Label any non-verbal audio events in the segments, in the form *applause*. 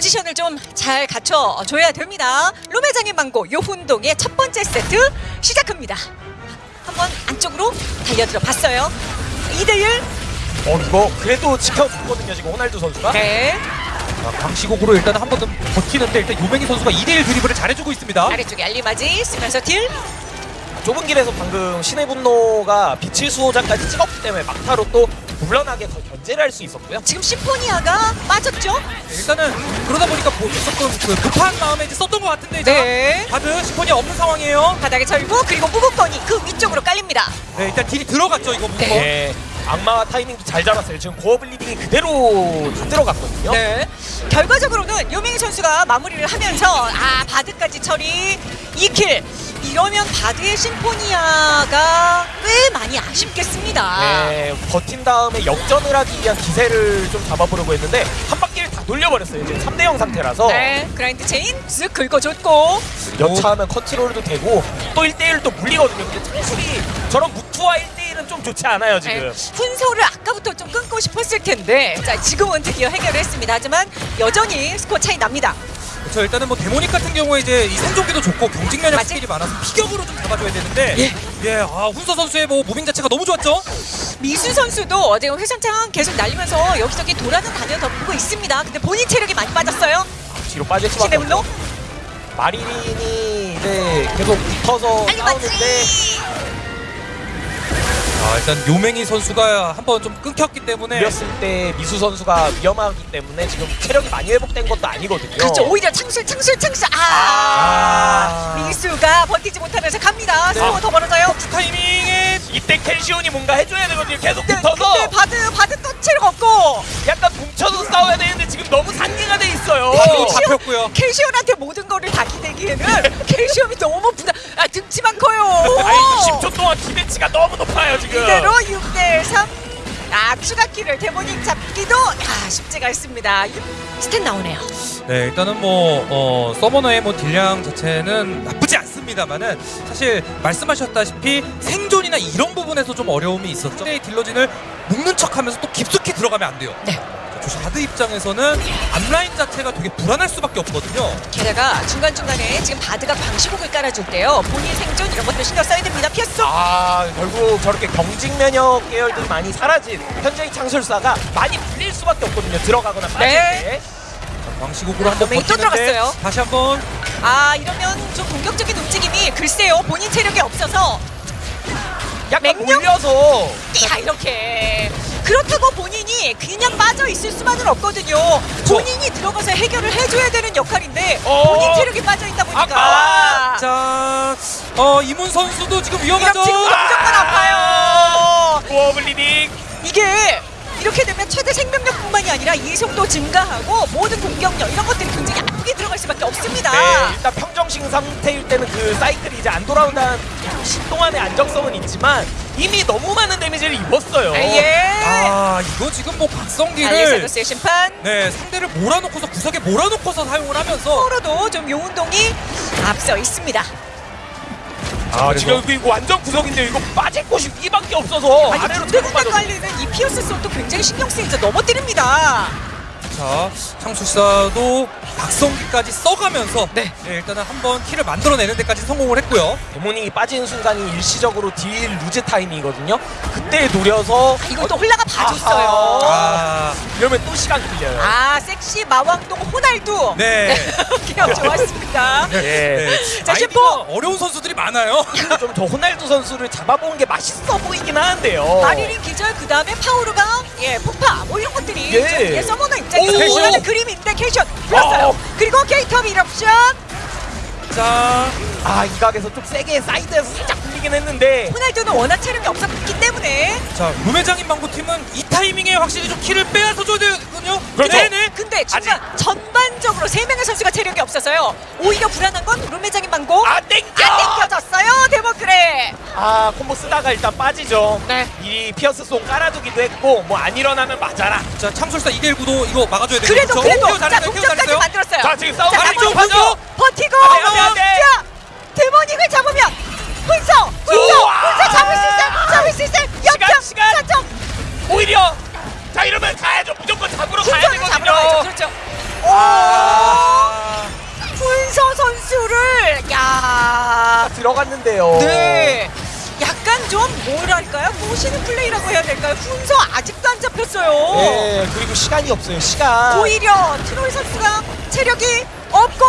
좀 잘 갖춰줘야 됩니다. 룸메장의 망고 요훈동의 첫 번째 세트 시작합니다. 한번 안쪽으로 달려들어 봤어요. 2대1. 어 이거 그래도 지켜줬거든요 지금 호날두 선수가. 네. 자, 광시곡으로 일단 한 번 더 버티는데 일단 요맹희 선수가 2대1 드리블을 잘해주고 있습니다. 아래쪽에 알리마지 쓰면서 딜. 좁은 길에서 방금 신의 분노가 빛의 수호자까지 찍었기 때문에 막타로 또 물러나게 더 견제를 할 수 있었고요. 지금 심포니아가 빠졌죠? 네, 일단은 그러다 보니까 뭐 조금 그 급한 마음에 이제 썼던 것 같은데 자, 네. 바드 심폰이 없는 상황이에요. 바닥에 절고 그리고 무궁건이 그 위쪽으로 깔립니다. 네, 일단 딜이 들어갔죠 이거 무거. 네. 악마화 타이밍도 잘 잡았어요. 지금 Gore Bleeding이 그대로 다 들어갔거든요. 네. 결과적으로는 요맹희 선수가 마무리를 하면서 아 바드까지 처리 2 kill 이러면 바드의 심포니아가 꽤 많이 아쉽겠습니다. 네, 버틴 다음에 역전을 하기 위한 기세를 좀 잡아보려고 했는데 한 바퀴를 다 돌려버렸어요. 지금 3대 0 상태라서 네, Grind Chain 쓱 긁어줬고 여차하면 컨트롤도 되고 또 1대1을 또 물리거든요. 근데 창술이 저런 무투와 1 대1은 좀 좋지 않아요 네, 지금. 훈서를 아까부터 좀 끊고 싶었을 텐데 자 지금은 드디어 해결을 했습니다. 하지만 여전히 스코어 차이 납니다. 그렇죠. 일단은 뭐 데모닉 같은 경우에 이제 이 생존기도 좋고 경직 면역. 스킬이 많아서 피격으로 좀 잡아줘야 되는데 예. 예, 아 훈서 선수의 뭐 무빙 자체가 너무 좋았죠. 미수 선수도 어제 회전창 계속 날리면서 여기저기 돌아는 다녀 보고 있습니다. 근데 본인 체력이 많이 빠졌어요. 뒤로 빠질 수밖에 없죠. 마리린이 이제 계속 붙어서 싸우는데 맞지. 아, 일단 요맹희 선수가 한번 좀 끊겼기 때문에 밀렸을 때 미수 선수가 위험하기 때문에 지금 체력이 많이 회복된 것도 아니거든요. 그렇죠. 오히려 창술 창술 창술 아, 아. 미수가 버티지 못하면서 갑니다. 네. 서로 더 벌어져요. 타이밍에 이때 캘시온이 뭔가 해줘야 되거든요. 계속 네, 붙어서 근데 바드 바드 또 체력 없고 약간 뭉쳐서 싸워야 되는데 지금 너무 상기가 돼 있어요. 잡혔고요. 캘시온한테 모든 거를 다 기대기에는 *laughs* 캘시온이 너무 부담 아 등치만 커요. 아니 10초 동안 기대치가 너무 높 지금. 이대로 6대 3. 아 추가 kill을 데모닉 잡기도 아, 쉽지가 않습니다. 스탯 나오네요. 네, 일단은 뭐 어, 서버너의 뭐 딜량 자체는 나쁘지 않습니다만은 사실 말씀하셨다시피 생존이나 이런 부분에서 좀 어려움이 있었죠. 네, 딜러진을 묶는 척하면서 또 깊숙이 들어가면 안 돼요. 네. 자, 조심 하드 입장에서는 앞라인 자체가 되게 불안할 수밖에 없거든요. 게다가 중간중간에 지금 바드가 방시곡을 깔아줄 때요. 본인 생존 이런 것도 신경 써야 됩니다. 피했어. 아 결국 저렇게 경직 면역 계열들이 많이 사라진 현재의 창술사가 많이 불릴 수밖에 없거든요. 들어가거나 빠질 네. 때. 광시국으로 한번 버티는데 들어갔어요. 다시 한번 아 이러면 좀 공격적인 움직임이 글쎄요. 본인 체력이 없어서 약간 맹령? 몰려서 야 이렇게 그렇다고 본인이 그냥 빠져 있을 수만은 없거든요. 본인이 들어가서 해결을 해줘야 되는 역할인데 어. 본인 체력이 빠져 있다 보니까 아까워. 자, 어 이문 선수도 지금 위험하죠. 지금 무조건 아파요. 고어 블리딩. 이게 이렇게 되면 최대 생명력뿐만이 아니라 이속도 증가하고 모든 공격력 이런 것들이 굉장히 아프게 들어갈 수밖에 없습니다. 네, 일단 평정심 상태일 때는 그 사이클이 이제 안 돌아온다는 시 동안의 안정성은 있지만 이미 너무 많은 데미지를 입었어요. 아, 예. 아, 이거 지금 뭐 박성기를 알리사도스의 심판. 네 상대를 몰아놓고서 구석에 몰아놓고서 사용을 하면서 서로도 좀 요운동이 앞서 있습니다. 아, 그래서- 지금 이거 완전 구석인데 이거 빠질 곳이 이밖에 없어서 아니 아래로 군데 자꾸 군데 빠져. 깔리는 이 피어스 손도 굉장히 신경 쓰이죠. 넘어뜨립니다. 자 창술사도 박성기까지 써가면서 네. 일단은 한번 키를 만들어내는 데까지 성공을 했고요. 데모닉이 빠지는 순간이 일시적으로 딜 루즈 타임이거든요. 그때 노려서 이걸 또 홀라가 봐줬어요. 아, 이러면 또 시간 끌려요. 아 섹시 마왕동 호날두. 네. *laughs* 기억 좋았습니다. 예. 네. 자, 셰퍼! 어려운 선수들이 많아요. 좀저 호날두 선수를 잡아보는 게 맛있어 보이긴 하는데요. 마리린 기절 그 다음에 파우르가 예 폭파 뭐 이런 것들이 예. 좀, 예 서머너 입장에서 오. 원하는 그림인데 캐션 불렀어요. 어. 그리고 케이터비 이럽션 자, 아, 이 각에서 좀 세게 사이드에서 살짝 굴리긴 했는데 호날두는 워낙 체력이 없었기 때문에 자 룸메장인 망고 팀은 이 타이밍에 확실히 좀 키를 빼앗아 줘야 되거든요. 그렇죠. 네네. 근데 중간 전반적으로 세 명의 선수가 체력이 없어서요. 오히려 불안한 건 룸메장인 망고 아, 땡겨! 안 땡겨졌어요 데모크레. 아, 콤보 쓰다가 일단 빠지죠. 네. 이 피어스 송 깔아두기도 했고 뭐 안 일어나면 맞아라. 자 창술사 2대1 구도 이거 막아줘야 되겠죠. 그래도 그래도 케어 자 동점까지. 만들었어요. 자, 지금 싸움 데모닉 가죠. 버티고 안 돼, 안 돼, 안 돼. 자 데모닉을 잡으면 훈서 훈서. 훈서 잡을 수 있어 잡 들어갔는데요. 네. 약간 좀 뭐랄까요? 모시는 플레이라고 해야 될까요? 훈서 아직도 안 잡혔어요. 네, 그리고 시간이 없어요. 시간. 오히려 트로이 선수가 체력이 없고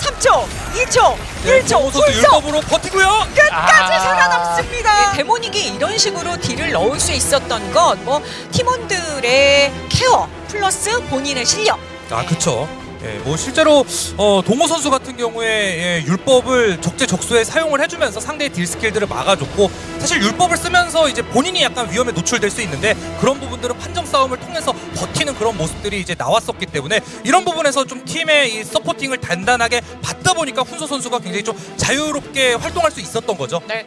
3초, 2초, 네, 1초 정호 선수 훈서 율법으로 버티고요. 끝까지 아. 살아남습니다. 네, Demonic이 이런 식으로 딜을 넣을 수 있었던 건 뭐 팀원들의 케어 플러스 본인의 실력. 아 그쵸 예, 뭐 실제로 어, 동호 선수 같은 경우에 예, 율법을 적재적소에 사용을 해주면서 상대의 딜 스킬들을 막아줬고 사실 율법을 쓰면서 이제 본인이 약간 위험에 노출될 수 있는데 그런 부분들은 판정 싸움을 통해서 버티는 그런 모습들이 이제 나왔었기 때문에 이런 부분에서 좀 팀의 이 서포팅을 단단하게 받다 보니까 훈서 선수가 굉장히 좀 자유롭게 활동할 수 있었던 거죠. 네.